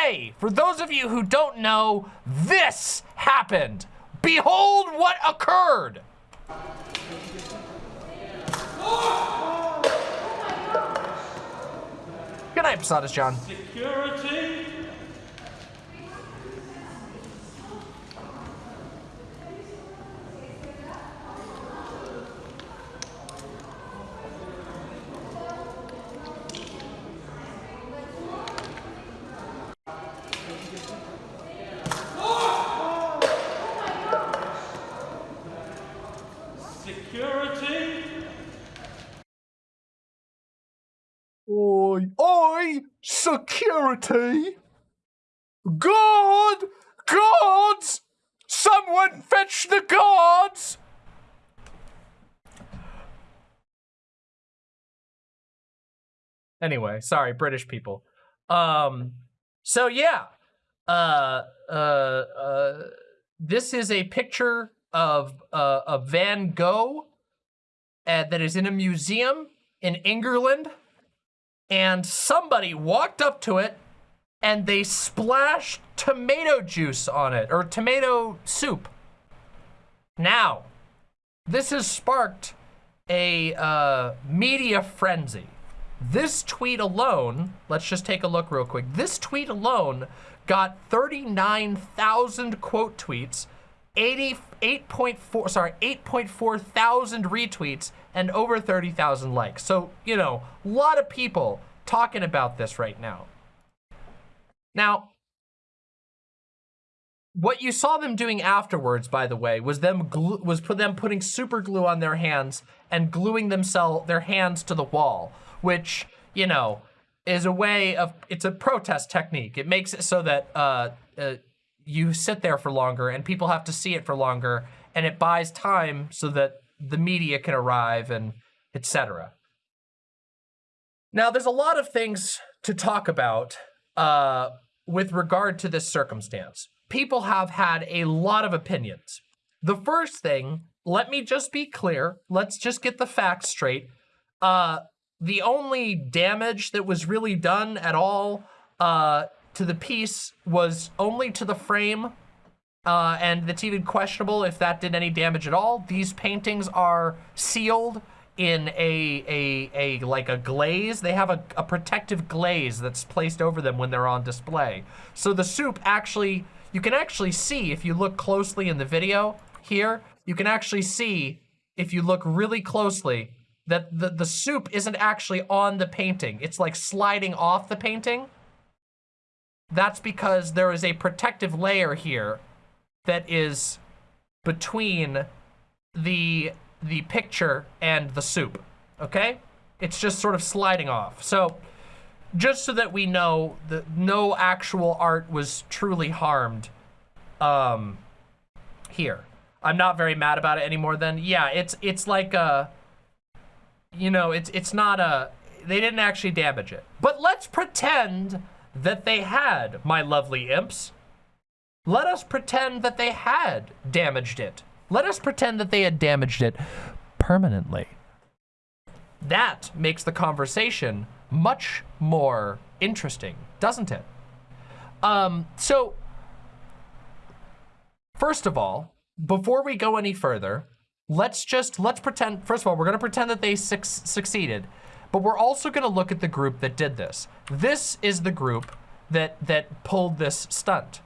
today, for those of you who don't know, this happened. Behold what occurred. Good night, Posadas John. Security. Anyway, sorry, British people. Um, so yeah, uh, uh, uh, this is a picture of uh, Van Gogh uh, that is in a museum in England and somebody walked up to it and they splashed tomato juice on it or tomato soup. Now, this has sparked a uh, media frenzy. This tweet alone, let's just take a look real quick. This tweet alone got 39,000 quote tweets, 88.4, sorry, 8.4 thousand retweets, and over 30,000 likes. So, you know, a lot of people talking about this right now. Now, what you saw them doing afterwards, by the way, was them was put them putting super glue on their hands and gluing themselves their hands to the wall, which you know is a way of it's a protest technique. It makes it so that uh, uh, you sit there for longer and people have to see it for longer, and it buys time so that the media can arrive and etc. Now, there's a lot of things to talk about uh, with regard to this circumstance. People have had a lot of opinions. The first thing, let me just be clear. Let's just get the facts straight. Uh, the only damage that was really done at all uh, to the piece was only to the frame. Uh, and it's even questionable if that did any damage at all. These paintings are sealed in a, a, a like a glaze. They have a, a protective glaze that's placed over them when they're on display. So the soup actually, you can actually see if you look closely in the video here, you can actually see if you look really closely that the, the soup isn't actually on the painting. It's like sliding off the painting. That's because there is a protective layer here that is between the the picture and the soup, okay? It's just sort of sliding off. So just so that we know that no actual art was truly harmed um, here. I'm not very mad about it anymore then. Yeah, it's it's like a, you know, it's it's not a, they didn't actually damage it. But let's pretend that they had, my lovely imps. Let us pretend that they had damaged it. Let us pretend that they had damaged it permanently. That makes the conversation much more interesting, doesn't it? Um, so, first of all, before we go any further, let's just, let's pretend, first of all, we're gonna pretend that they su succeeded, but we're also gonna look at the group that did this. This is the group that, that pulled this stunt.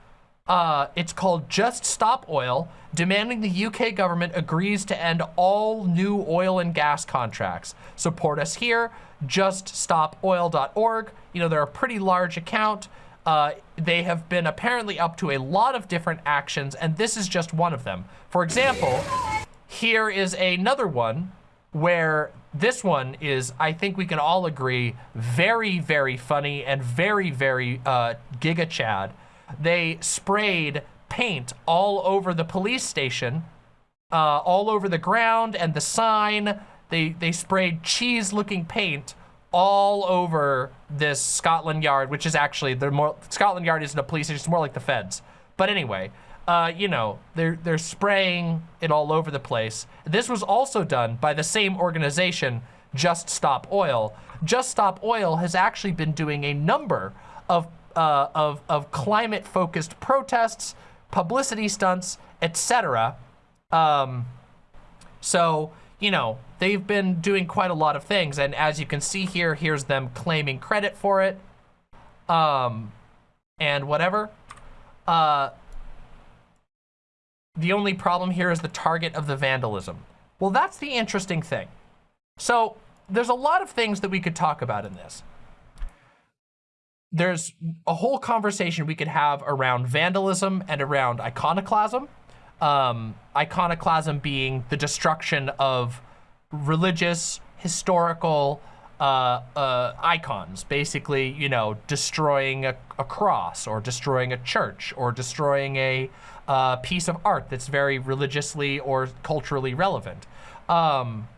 Uh, it's called Just Stop Oil, demanding the UK government agrees to end all new oil and gas contracts. Support us here, juststopoil.org. You know, they're a pretty large account. Uh, they have been apparently up to a lot of different actions, and this is just one of them. For example, here is another one where this one is, I think we can all agree, very, very funny and very, very uh, Giga Chad they sprayed paint all over the police station, uh, all over the ground and the sign. They, they sprayed cheese-looking paint all over this Scotland Yard, which is actually, the more Scotland Yard isn't a police station, it's more like the feds. But anyway, uh, you know, they're, they're spraying it all over the place. This was also done by the same organization, Just Stop Oil. Just Stop Oil has actually been doing a number of uh, of of climate focused protests, publicity stunts, etc. Um, so you know they've been doing quite a lot of things, and as you can see here, here's them claiming credit for it, um, and whatever. Uh, the only problem here is the target of the vandalism. Well, that's the interesting thing. So there's a lot of things that we could talk about in this. There's a whole conversation we could have around vandalism and around iconoclasm. Um, iconoclasm being the destruction of religious, historical uh, uh, icons, basically, you know, destroying a, a, cross or destroying a church or destroying a uh, piece of art that's very religiously or culturally relevant. Um,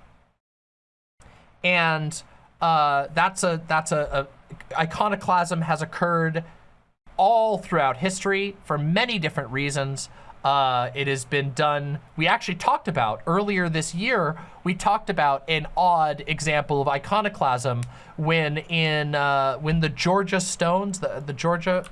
and uh, that's a that's a, a iconoclasm has occurred all throughout history for many different reasons. Uh, it has been done, we actually talked about earlier this year, we talked about an odd example of iconoclasm when in, uh, when the Georgia Stones, the, the Georgia,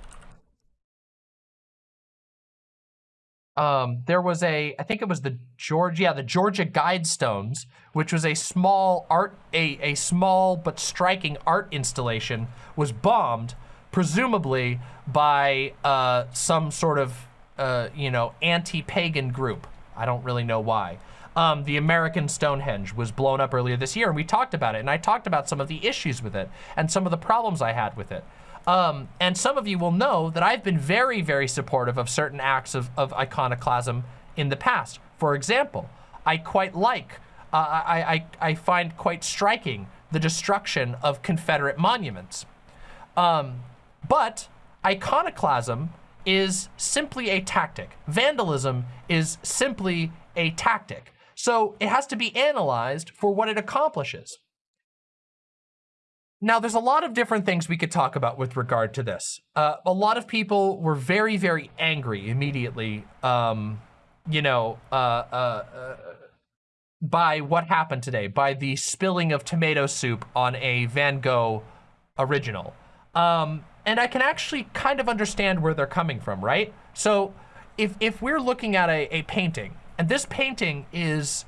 um, there was a, I think it was the Georgia, yeah, the Georgia Guidestones, which was a small art, a, a small but striking art installation, was bombed, presumably by uh, some sort of uh, you know, anti-pagan group. I don't really know why. Um, the American Stonehenge was blown up earlier this year, and we talked about it, and I talked about some of the issues with it and some of the problems I had with it. Um, and some of you will know that I've been very, very supportive of certain acts of, of iconoclasm in the past. For example, I quite like, uh, I, I, I find quite striking the destruction of Confederate monuments. Um, but iconoclasm is simply a tactic. Vandalism is simply a tactic. So it has to be analyzed for what it accomplishes. Now, there's a lot of different things we could talk about with regard to this. Uh, a lot of people were very, very angry immediately, um, you know, uh, uh, uh by what happened today, by the spilling of tomato soup on a Van Gogh original. Um, and I can actually kind of understand where they're coming from, right? So if, if we're looking at a, a painting, and this painting is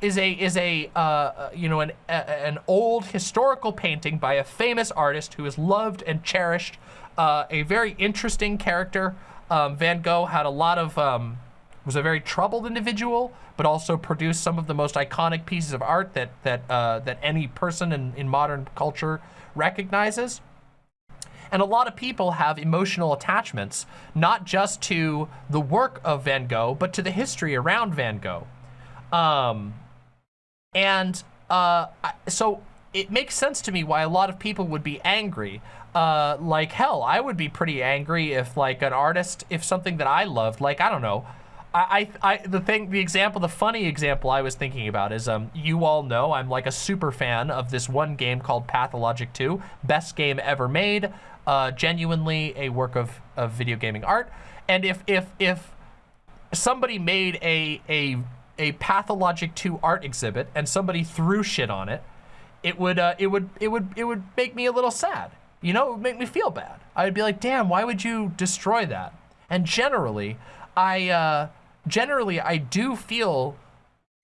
is a is a uh, uh, you know an a, an old historical painting by a famous artist who is loved and cherished, uh, a very interesting character. Um, Van Gogh had a lot of um, was a very troubled individual, but also produced some of the most iconic pieces of art that that uh, that any person in, in modern culture recognizes. And a lot of people have emotional attachments, not just to the work of Van Gogh, but to the history around Van Gogh. Um, and uh, so it makes sense to me why a lot of people would be angry. Uh, like, hell, I would be pretty angry if, like, an artist, if something that I loved, like, I don't know, I, I, the thing, the example, the funny example I was thinking about is, um, you all know I'm like a super fan of this one game called Pathologic 2, best game ever made uh, genuinely a work of, of video gaming art. And if if if somebody made a a a Pathologic 2 art exhibit and somebody threw shit on it, it would uh, it would it would it would make me a little sad. You know, it would make me feel bad. I would be like, damn, why would you destroy that? And generally, I uh, generally I do feel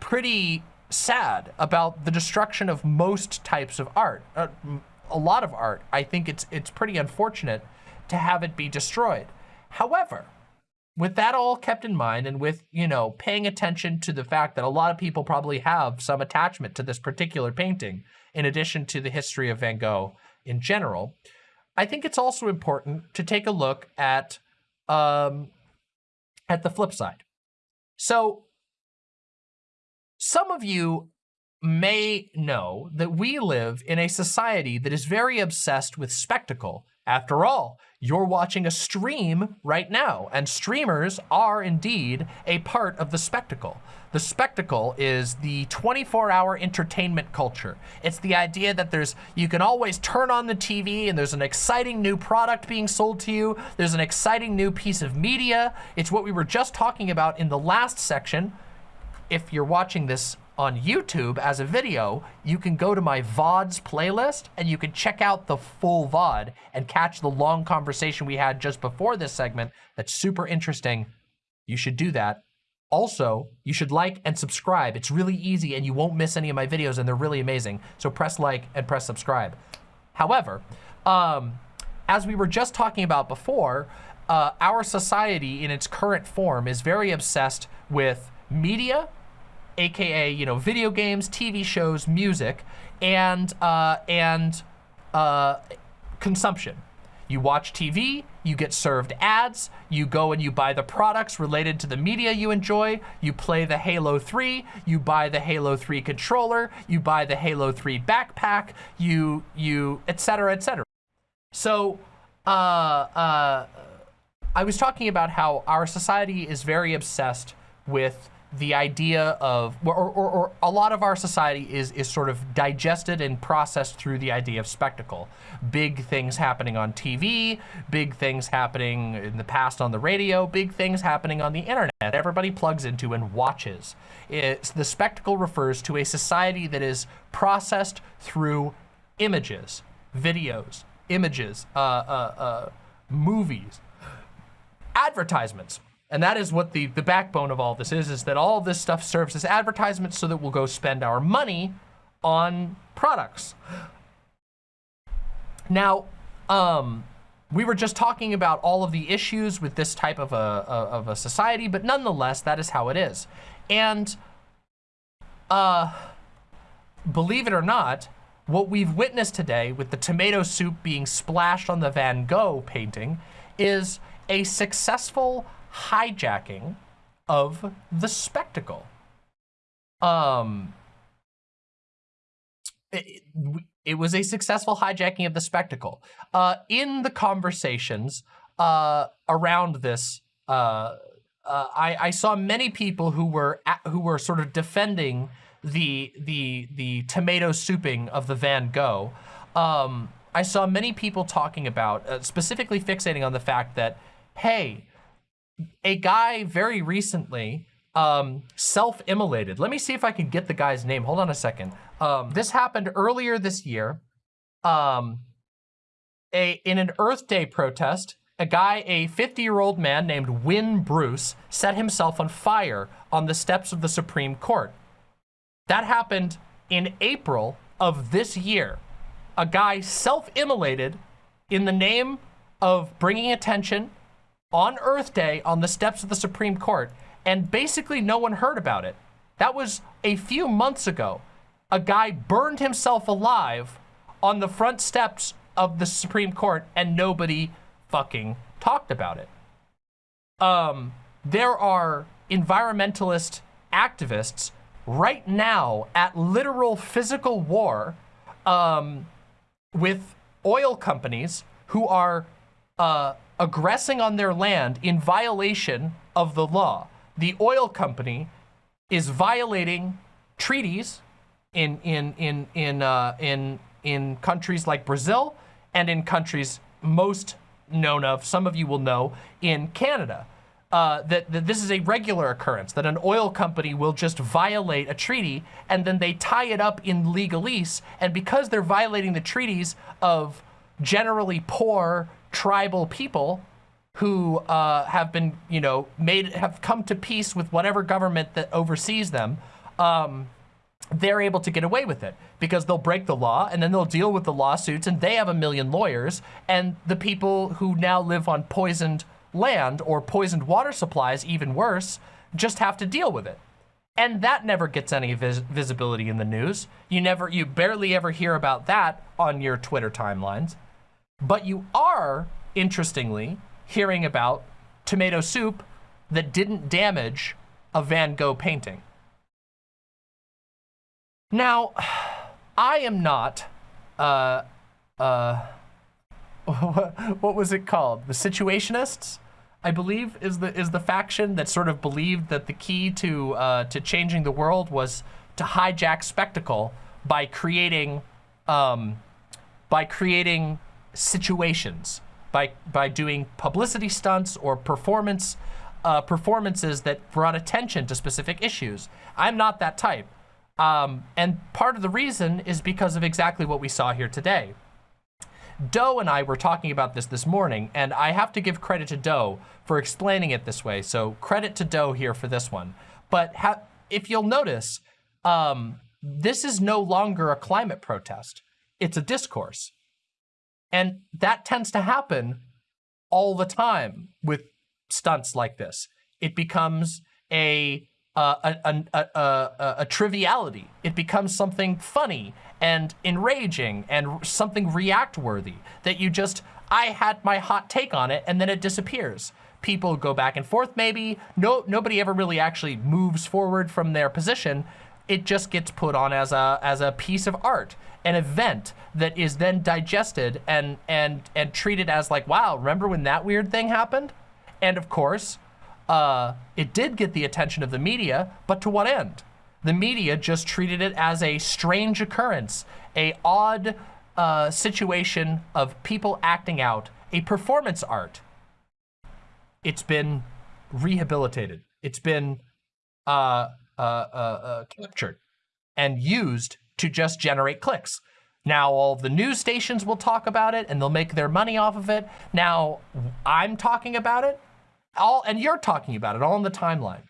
pretty sad about the destruction of most types of art. Uh, a lot of art, I think it's it's pretty unfortunate to have it be destroyed. However, with that all kept in mind and with, you know, paying attention to the fact that a lot of people probably have some attachment to this particular painting, in addition to the history of Van Gogh in general, I think it's also important to take a look at, um, at the flip side. So some of you may know that we live in a society that is very obsessed with spectacle. After all, you're watching a stream right now, and streamers are indeed a part of the spectacle. The spectacle is the 24-hour entertainment culture. It's the idea that there's you can always turn on the TV and there's an exciting new product being sold to you. There's an exciting new piece of media. It's what we were just talking about in the last section. If you're watching this on YouTube as a video, you can go to my VODs playlist and you can check out the full VOD and catch the long conversation we had just before this segment. That's super interesting. You should do that. Also, you should like and subscribe. It's really easy and you won't miss any of my videos and they're really amazing. So press like and press subscribe. However, um, as we were just talking about before, uh, our society in its current form is very obsessed with media, aka you know video games, TV shows, music, and uh, and uh, consumption. You watch TV, you get served ads, you go and you buy the products related to the media you enjoy, you play the Halo 3, you buy the Halo 3 controller, you buy the Halo 3 backpack, you, you, etc., etc. So, uh, uh, I was talking about how our society is very obsessed with the idea of, or, or, or, a lot of our society is, is sort of digested and processed through the idea of spectacle. Big things happening on TV, big things happening in the past on the radio, big things happening on the internet. Everybody plugs into and watches. It's, the spectacle refers to a society that is processed through images, videos, images, uh, uh, uh, movies, advertisements. And that is what the, the backbone of all this is, is that all this stuff serves as advertisements so that we'll go spend our money on products. Now, um, we were just talking about all of the issues with this type of a, of a society, but nonetheless, that is how it is. And uh, believe it or not, what we've witnessed today with the tomato soup being splashed on the Van Gogh painting is a successful hijacking of the spectacle. Um, it, it, was a successful hijacking of the spectacle. Uh, in the conversations uh, around this, uh, uh I, I, saw many people who were at, who were sort of defending the the the tomato souping of the Van Gogh. Um, I saw many people talking about, uh, specifically fixating on the fact that, hey, a guy very recently um, self-immolated. Let me see if I can get the guy's name. Hold on a second. Um, this happened earlier this year. Um, a in an Earth Day protest, a guy, a 50-year-old man named Wynn Bruce, set himself on fire on the steps of the Supreme Court. That happened in April of this year. A guy self-immolated in the name of bringing attention on Earth Day on the steps of the Supreme Court, and basically no one heard about it. That was a few months ago. A guy burned himself alive on the front steps of the Supreme Court, and nobody fucking talked about it. Um, there are environmentalist activists right now at literal physical war um, with oil companies who are uh, aggressing on their land in violation of the law. The oil company is violating treaties in in in in uh, in in countries like Brazil and in countries most known of, some of you will know, in Canada. Uh, that, that this is a regular occurrence, that an oil company will just violate a treaty and then they tie it up in legalese. And because they're violating the treaties of generally poor tribal people who uh, have been, you know, made, have come to peace with whatever government that oversees them, um, they're able to get away with it because they'll break the law and then they'll deal with the lawsuits and they have a million lawyers and the people who now live on poisoned land or poisoned water supplies, even worse, just have to deal with it. And that never gets any vis visibility in the news. You never, you barely ever hear about that on your Twitter timelines. But you are, interestingly, hearing about tomato soup that didn't damage a Van Gogh painting. Now, I am not, uh, uh, what was it called? The Situationists, I believe, is the is the faction that sort of believed that the key to uh, to changing the world was to hijack spectacle by creating um, by creating situations by by doing publicity stunts or performance uh, performances that brought attention to specific issues. I'm not that type. Um, and part of the reason is because of exactly what we saw here today. Doe and I were talking about this this morning, and I have to give credit to Doe for explaining it this way. So credit to Doe here for this one. But if you'll notice, um, this is no longer a climate protest. It's a discourse. And that tends to happen all the time with stunts like this. It becomes a uh, a, a, a, a, triviality. It becomes something funny and enraging and something react worthy that you just, I had my hot take on it and then it disappears. People go back and forth maybe. No, nobody ever really actually moves forward from their position. It just gets put on as a, as a piece of art, an event that is then digested and, and, and treated as like, wow, remember when that weird thing happened? And of course, uh, it did get the attention of the media, but to what end? The media just treated it as a strange occurrence, a odd uh, situation of people acting out, a performance art. It's been rehabilitated. It's been uh, uh captured and used to just generate clicks. Now all the news stations will talk about it and they'll make their money off of it. Now I'm talking about it all, and you're talking about it all in the timeline.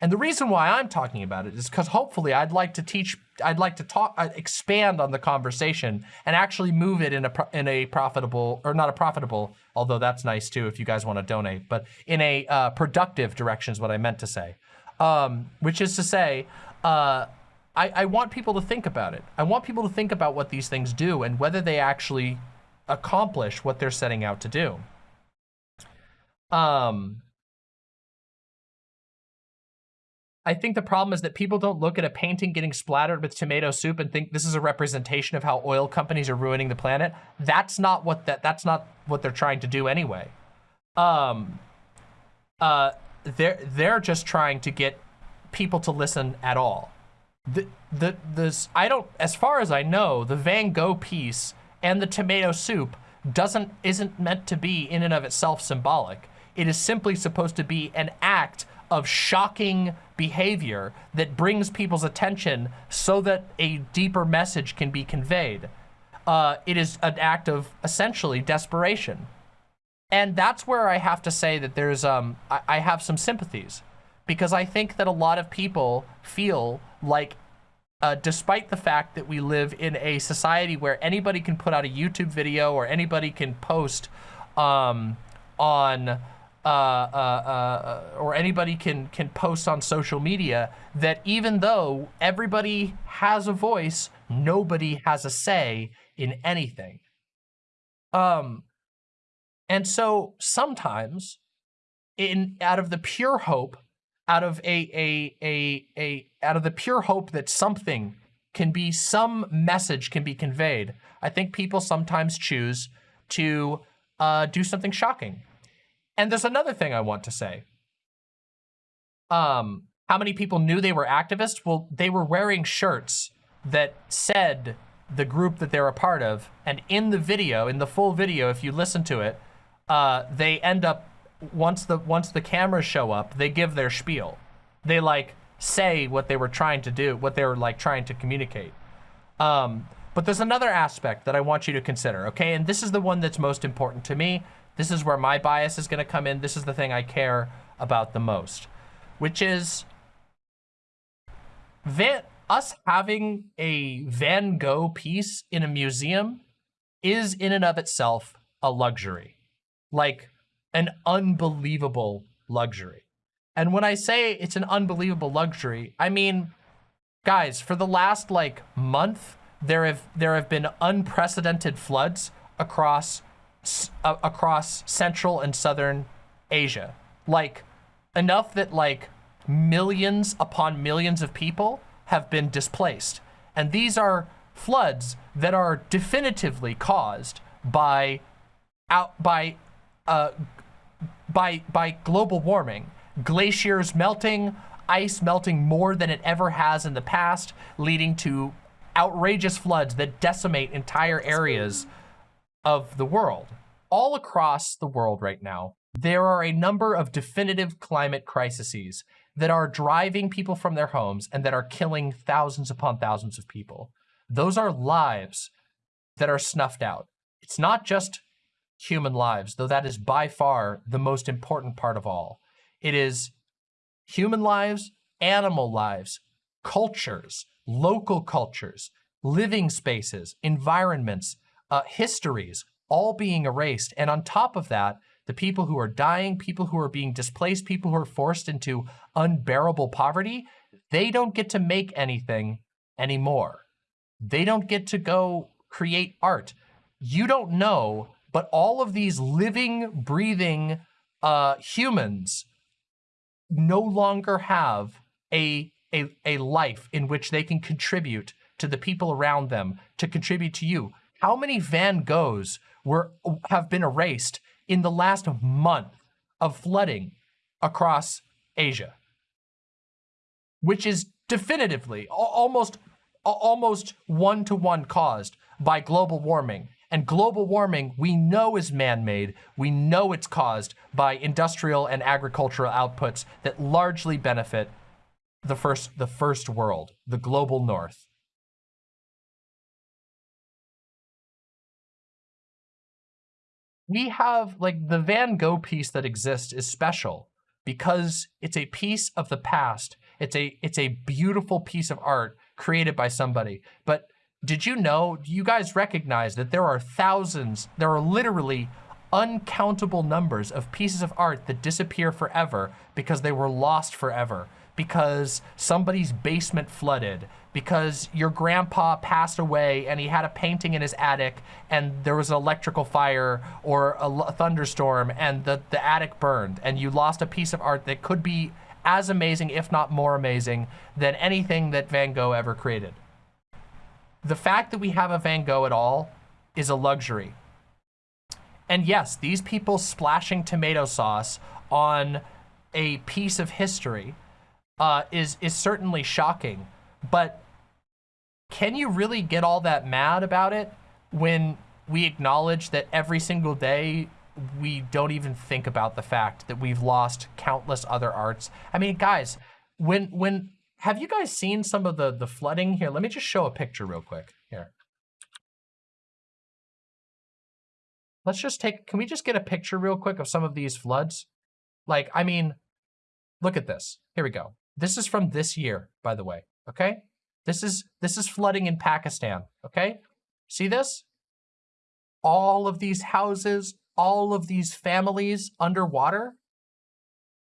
And the reason why I'm talking about it is because hopefully I'd like to teach, I'd like to talk, uh, expand on the conversation and actually move it in a in a profitable or not a profitable, although that's nice too if you guys want to donate, but in a uh, productive direction is what I meant to say. Um, which is to say, uh, I, I want people to think about it. I want people to think about what these things do and whether they actually accomplish what they're setting out to do. Um, I think the problem is that people don't look at a painting getting splattered with tomato soup and think this is a representation of how oil companies are ruining the planet. That's not what that that's not what they're trying to do anyway. Um uh they're they're just trying to get people to listen at all. The the this I don't as far as I know, the Van Gogh piece and the tomato soup doesn't isn't meant to be in and of itself symbolic. It is simply supposed to be an act of shocking behavior that brings people's attention so that a deeper message can be conveyed. Uh, it is an act of essentially desperation. And that's where I have to say that there's, um, I, I have some sympathies because I think that a lot of people feel like uh, despite the fact that we live in a society where anybody can put out a YouTube video or anybody can post um, on uh, uh, uh, or anybody can can post on social media that even though everybody has a voice, nobody has a say in anything. Um, and so sometimes, in out of the pure hope, out of a a a a out of the pure hope that something can be some message can be conveyed, I think people sometimes choose to uh, do something shocking and there's another thing I want to say. Um, how many people knew they were activists? Well, they were wearing shirts that said the group that they're a part of. And in the video, in the full video, if you listen to it, uh, they end up, once the, once the cameras show up, they give their spiel. They like say what they were trying to do, what they were like trying to communicate. Um, but there's another aspect that I want you to consider, okay? And this is the one that's most important to me. This is where my bias is going to come in. This is the thing I care about the most, which is us having a Van Gogh piece in a museum is in and of itself a luxury, like an unbelievable luxury. And when I say it's an unbelievable luxury, I mean, guys, for the last like month, there have there have been unprecedented floods across uh, across Central and Southern Asia. Like, enough that like millions upon millions of people have been displaced. And these are floods that are definitively caused by out by uh, by by global warming, glaciers melting, ice melting more than it ever has in the past, leading to outrageous floods that decimate entire areas of the world. All across the world right now, there are a number of definitive climate crises that are driving people from their homes and that are killing thousands upon thousands of people. Those are lives that are snuffed out. It's not just human lives, though that is by far the most important part of all. It is human lives, animal lives, cultures, local cultures, living spaces, environments, uh, histories, all being erased. And on top of that, the people who are dying, people who are being displaced, people who are forced into unbearable poverty, they don't get to make anything anymore. They don't get to go create art. You don't know, but all of these living, breathing uh, humans no longer have a, a, a life in which they can contribute to the people around them, to contribute to you. How many Van Goghs were have been erased in the last month of flooding across Asia? Which is definitively almost almost one-to-one -one caused by global warming. And global warming, we know is man-made. We know it's caused by industrial and agricultural outputs that largely benefit the first, the first world, the global north. We have, like, the Van Gogh piece that exists is special because it's a piece of the past. It's a, it's a beautiful piece of art created by somebody. But did you know, do you guys recognize that there are thousands, there are literally uncountable numbers of pieces of art that disappear forever because they were lost forever, because somebody's basement flooded, because your grandpa passed away and he had a painting in his attic and there was an electrical fire or a thunderstorm and the, the attic burned and you lost a piece of art that could be as amazing, if not more amazing, than anything that Van Gogh ever created. The fact that we have a Van Gogh at all is a luxury. And yes, these people splashing tomato sauce on a piece of history uh, is, is certainly shocking. But can you really get all that mad about it when we acknowledge that every single day we don't even think about the fact that we've lost countless other arts. I mean, guys, when when have you guys seen some of the the flooding here? Let me just show a picture real quick here. Let's just take, can we just get a picture real quick of some of these floods? Like, I mean, look at this. Here we go. This is from this year, by the way, okay? This is, this is flooding in Pakistan, okay? See this? All of these houses, all of these families underwater?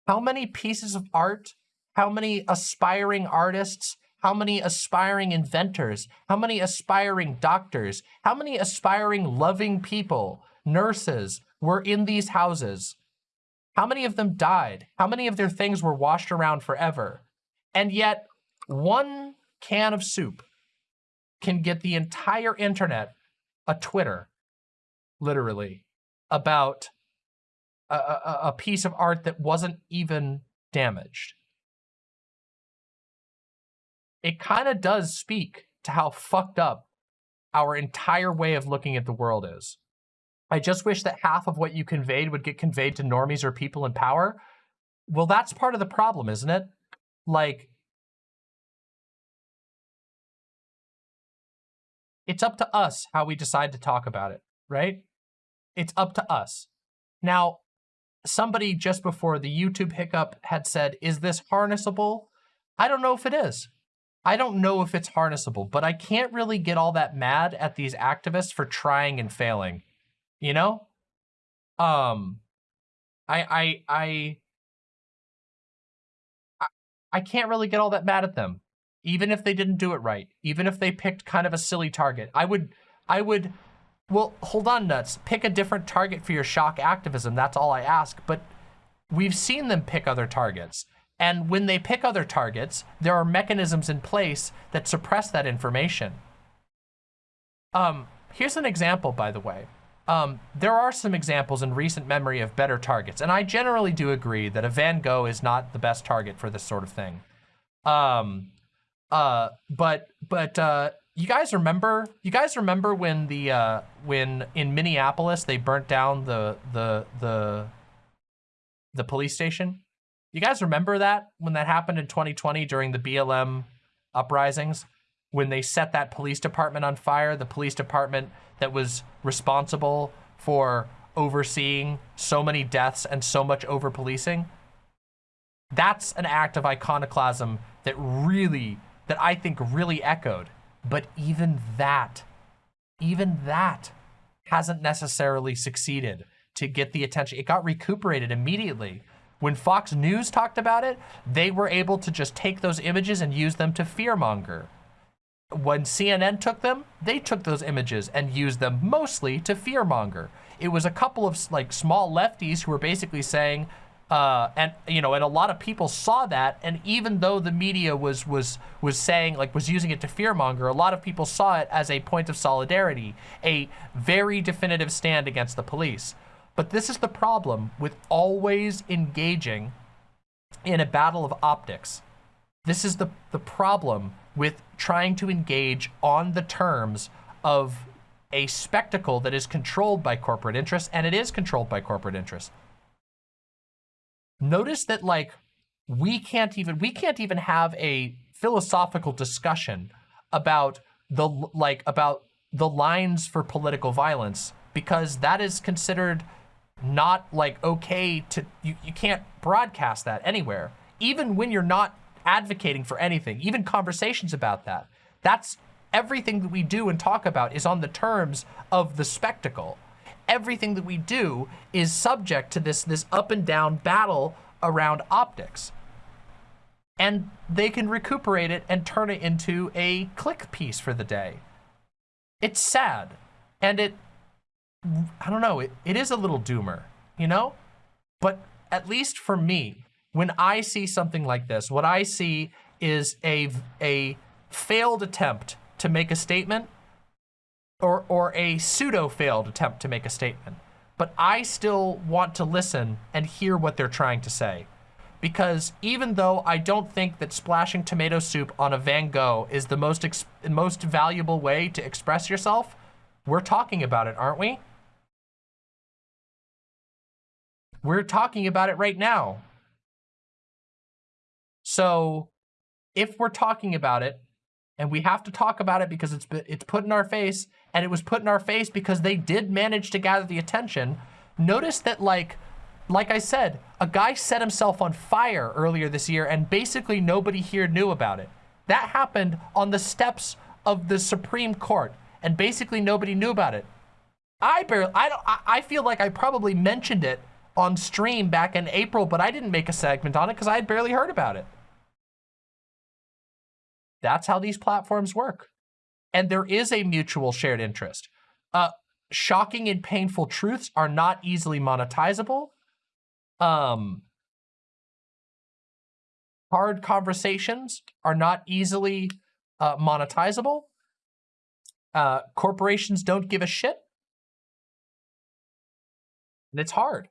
How many pieces of art, how many aspiring artists, how many aspiring inventors, how many aspiring doctors, how many aspiring loving people, nurses were in these houses? How many of them died? How many of their things were washed around forever? And yet, one can of soup can get the entire internet a Twitter, literally, about a, a, a piece of art that wasn't even damaged. It kind of does speak to how fucked up our entire way of looking at the world is. I just wish that half of what you conveyed would get conveyed to normies or people in power. Well, that's part of the problem, isn't it? Like, it's up to us how we decide to talk about it, right? It's up to us. Now, somebody just before the YouTube hiccup had said, is this harnessable? I don't know if it is. I don't know if it's harnessable, but I can't really get all that mad at these activists for trying and failing. You know? Um, I, I, I, I, can't really get all that mad at them. Even if they didn't do it right. Even if they picked kind of a silly target. I would, I would well, hold on, Nuts. Pick a different target for your shock activism. That's all I ask. But we've seen them pick other targets. And when they pick other targets, there are mechanisms in place that suppress that information. Um, here's an example, by the way. Um, there are some examples in recent memory of better targets, and I generally do agree that a Van Gogh is not the best target for this sort of thing. Um, uh, but but uh, you guys remember? You guys remember when the uh, when in Minneapolis they burnt down the the the the police station. You guys remember that when that happened in 2020 during the BLM uprisings? When they set that police department on fire, the police department that was responsible for overseeing so many deaths and so much over policing? That's an act of iconoclasm that really, that I think really echoed. But even that, even that hasn't necessarily succeeded to get the attention. It got recuperated immediately. When Fox News talked about it, they were able to just take those images and use them to fearmonger. When CNN took them, they took those images and used them mostly to fearmonger. It was a couple of like small lefties who were basically saying, uh, and you know, and a lot of people saw that. And even though the media was was was saying like was using it to fearmonger, a lot of people saw it as a point of solidarity, a very definitive stand against the police. But this is the problem with always engaging in a battle of optics. This is the, the problem with trying to engage on the terms of a spectacle that is controlled by corporate interests, and it is controlled by corporate interests. Notice that like we can't even we can't even have a philosophical discussion about the like about the lines for political violence because that is considered not like okay to you, you can't broadcast that anywhere. Even when you're not advocating for anything even conversations about that that's everything that we do and talk about is on the terms of the spectacle. Everything that we do is subject to this this up and down battle around optics. And they can recuperate it and turn it into a click piece for the day. It's sad and it I don't know, it, it is a little doomer, you know? But at least for me, when I see something like this, what I see is a, a failed attempt to make a statement or, or a pseudo failed attempt to make a statement. But I still want to listen and hear what they're trying to say. Because even though I don't think that splashing tomato soup on a Van Gogh is the most, most valuable way to express yourself, we're talking about it, aren't we? We're talking about it right now. So if we're talking about it, and we have to talk about it because it's it's put in our face, and it was put in our face because they did manage to gather the attention. Notice that, like, like I said, a guy set himself on fire earlier this year, and basically nobody here knew about it. That happened on the steps of the Supreme Court, and basically nobody knew about it. I barely, I don't, I, feel like I probably mentioned it on stream back in April, but I didn't make a segment on it because I had barely heard about it. That's how these platforms work. And there is a mutual shared interest. Uh, shocking and painful truths are not easily monetizable. Um, hard conversations are not easily uh, monetizable. Uh, corporations don't give a shit. And it's hard.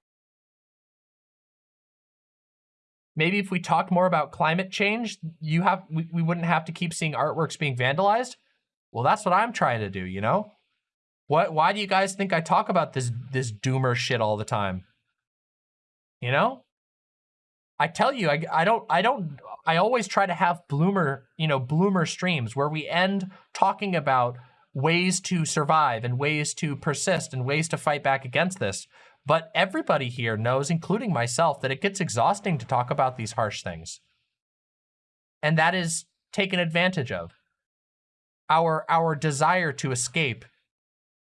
maybe if we talk more about climate change, you have we, we wouldn't have to keep seeing artworks being vandalized. Well, that's what I'm trying to do, you know? What why do you guys think I talk about this this doomer shit all the time? You know? I tell you, I, I don't I don't I always try to have bloomer, you know, bloomer streams where we end talking about ways to survive and ways to persist and ways to fight back against this. But everybody here knows, including myself, that it gets exhausting to talk about these harsh things. And that is taken advantage of. Our, our desire to escape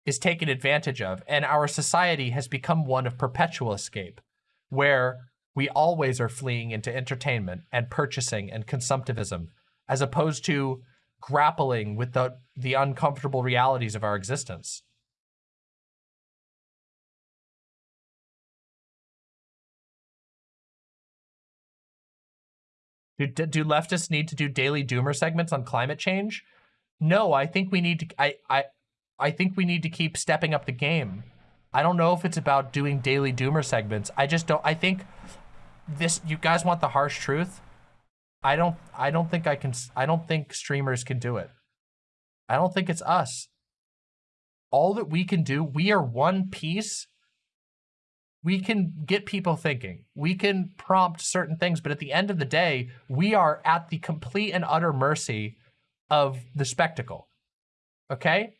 is taken advantage of, and our society has become one of perpetual escape, where we always are fleeing into entertainment and purchasing and consumptivism, as opposed to grappling with the, the uncomfortable realities of our existence. Do, do leftists need to do daily doomer segments on climate change? No, I think we need to, I, I, I think we need to keep stepping up the game. I don't know if it's about doing daily doomer segments. I just don't, I think this, you guys want the harsh truth? I don't, I don't think I can, I don't think streamers can do it. I don't think it's us. All that we can do, we are one piece we can get people thinking. We can prompt certain things, but at the end of the day, we are at the complete and utter mercy of the spectacle. Okay?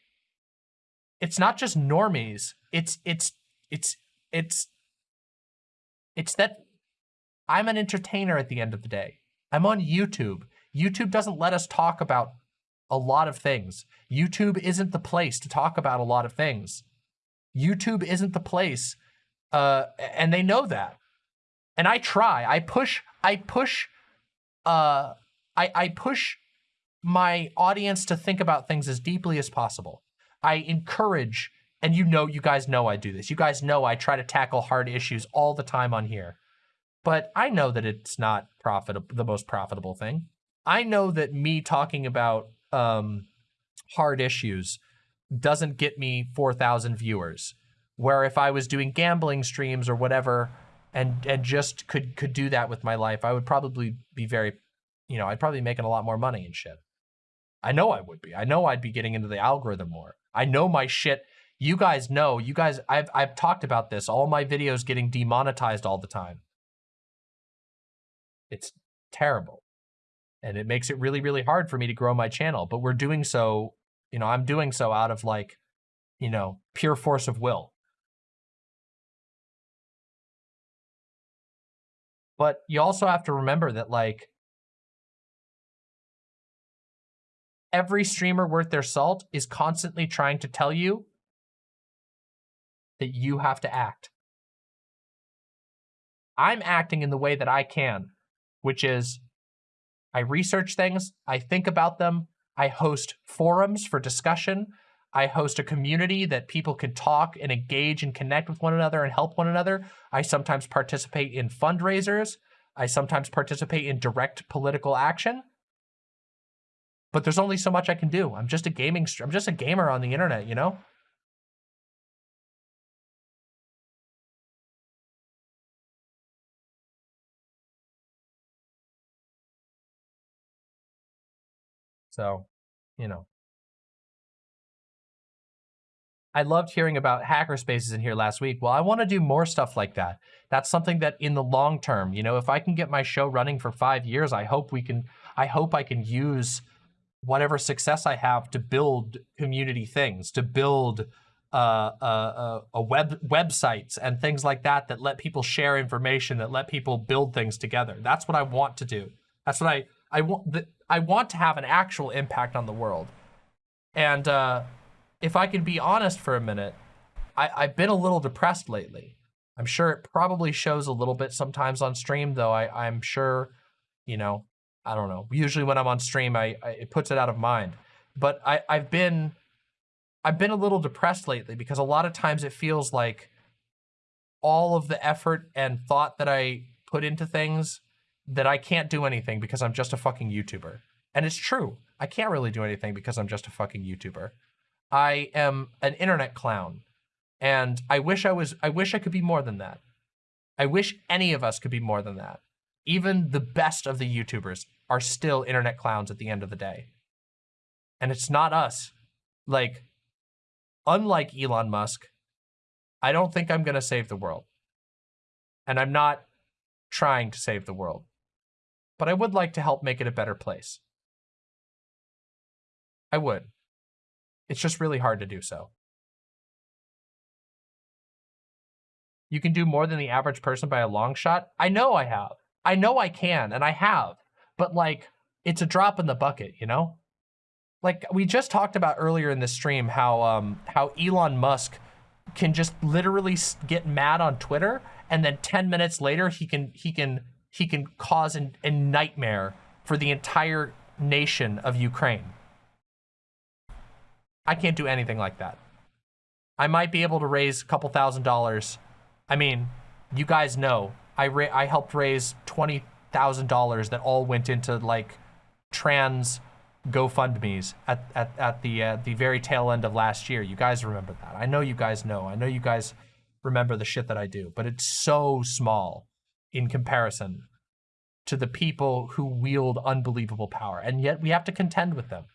It's not just normies. It's it's it's it's it's that I'm an entertainer at the end of the day. I'm on YouTube. YouTube doesn't let us talk about a lot of things. YouTube isn't the place to talk about a lot of things. YouTube isn't the place, uh, and they know that. And I try. I push. I push. Uh, I I push my audience to think about things as deeply as possible. I encourage, and you know, you guys know I do this. You guys know I try to tackle hard issues all the time on here. But I know that it's not profitable, the most profitable thing. I know that me talking about um, hard issues doesn't get me 4,000 viewers. Where if I was doing gambling streams or whatever, and and just could could do that with my life, I would probably be very, you know, I'd probably be making a lot more money and shit. I know I would be. I know I'd be getting into the algorithm more. I know my shit. You guys know. You guys, I've I've talked about this. All my videos getting demonetized all the time. It's terrible. And it makes it really, really hard for me to grow my channel. But we're doing so, you know, I'm doing so out of like, you know, pure force of will. But you also have to remember that like every streamer worth their salt is constantly trying to tell you that you have to act. I'm acting in the way that I can, which is I research things, I think about them, I host forums for discussion, I host a community that people can talk and engage and connect with one another and help one another. I sometimes participate in fundraisers. I sometimes participate in direct political action. But there's only so much I can do. I'm just a gaming, I'm just a gamer on the internet, you know? So, you know. I loved hearing about hackerspaces in here last week. Well, I want to do more stuff like that. That's something that in the long term, you know, if I can get my show running for five years, I hope we can, I hope I can use whatever success I have to build community things, to build uh, uh, uh, a web websites and things like that that let people share information, that let people build things together. That's what I want to do. That's what I I want. I want to have an actual impact on the world. And uh, if I can be honest for a minute, I, I've been a little depressed lately. I'm sure it probably shows a little bit sometimes on stream, though. I, I'm sure, you know, I don't know. Usually when I'm on stream, I, I it puts it out of mind. But I, I've been I've been a little depressed lately because a lot of times it feels like all of the effort and thought that I put into things that I can't do anything because I'm just a fucking YouTuber. And it's true. I can't really do anything because I'm just a fucking YouTuber. I am an internet clown. And I wish I was I wish I could be more than that. I wish any of us could be more than that. Even the best of the YouTubers are still internet clowns at the end of the day. And it's not us. Like, unlike Elon Musk, I don't think I'm going to save the world. And I'm not trying to save the world but I would like to help make it a better place. I would. It's just really hard to do so. You can do more than the average person by a long shot. I know I have. I know I can, and I have. But like, it's a drop in the bucket, you know? Like we just talked about earlier in the stream, how um, how Elon Musk can just literally get mad on Twitter, and then 10 minutes later he can he can he can cause an, a nightmare for the entire nation of Ukraine. I can't do anything like that. I might be able to raise a couple thousand dollars. I mean, you guys know, I, I helped raise $20,000 that all went into like trans GoFundMe's at, at, at the, uh, the very tail end of last year. You guys remember that. I know you guys know. I know you guys remember the shit that I do, but it's so small in comparison to the people who wield unbelievable power. And yet we have to contend with them.